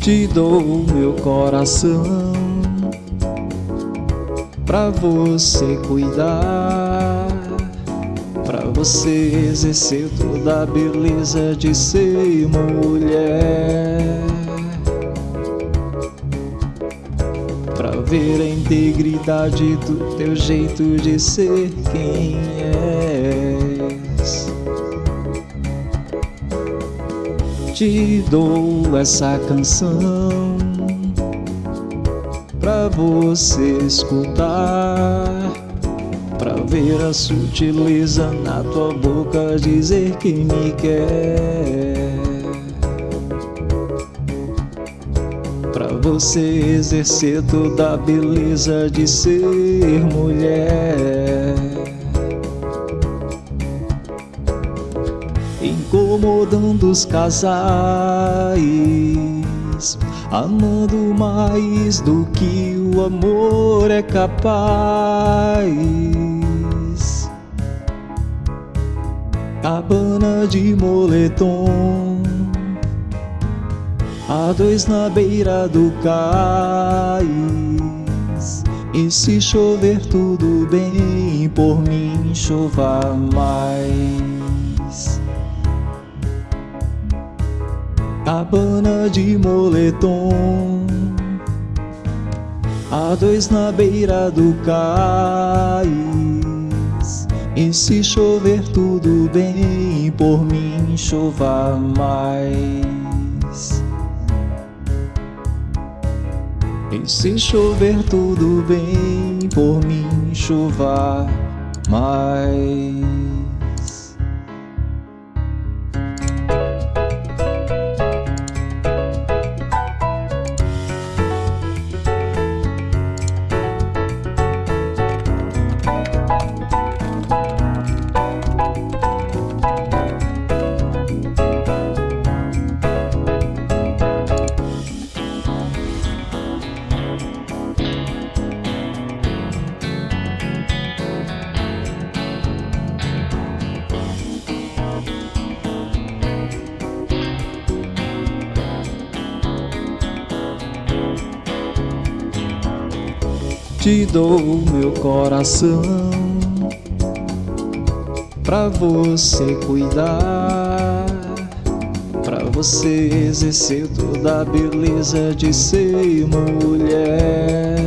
Te dou meu coração Pra você cuidar Pra você exercer toda a beleza de ser mulher Pra ver a integridade do teu jeito de ser quem és Te dou essa canção Pra você escutar Pra ver a sutileza na tua boca Dizer que me quer. Pra você exercer toda a beleza de ser mulher Incomodando os casais Amando mais do que o amor é capaz. Cabana de moletom A dois na beira do cais. E se chover tudo bem, por mim chova mais Cabana de moletom. A dois na beira do cais. E se chover tudo bem, por mim chova mais. E se chover tudo bem, por mim chova mais Te dou meu coração Pra você cuidar Pra você exercer toda a beleza de ser mulher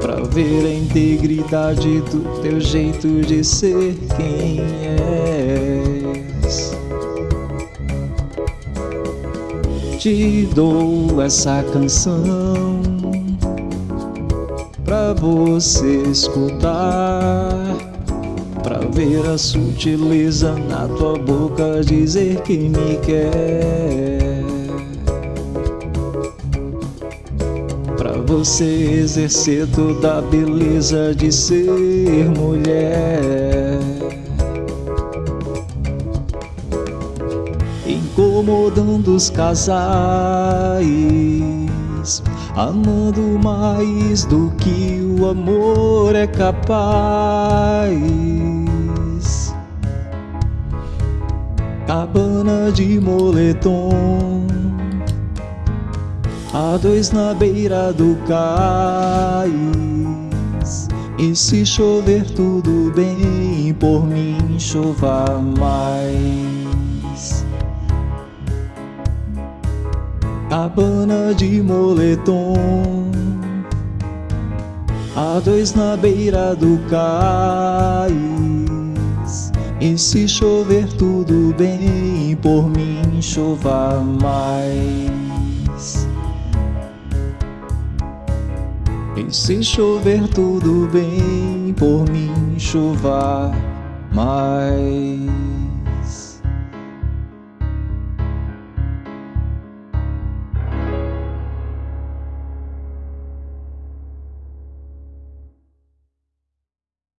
Pra ver a integridade do teu jeito de ser quem és te dou essa canção Pra você escutar Pra ver a sutileza na tua boca Dizer que me quer. Pra você exercer toda a beleza de ser mulher incomodando os casais Amando mais do que o amor é capaz. Cabana de moletom A dois na beira do cais. E se chover tudo bem, por mim chova mais Cabana de moletom. A dois na beira do cais. E se chover tudo bem, por mim chova mais. E se chover tudo bem, por mim chova mais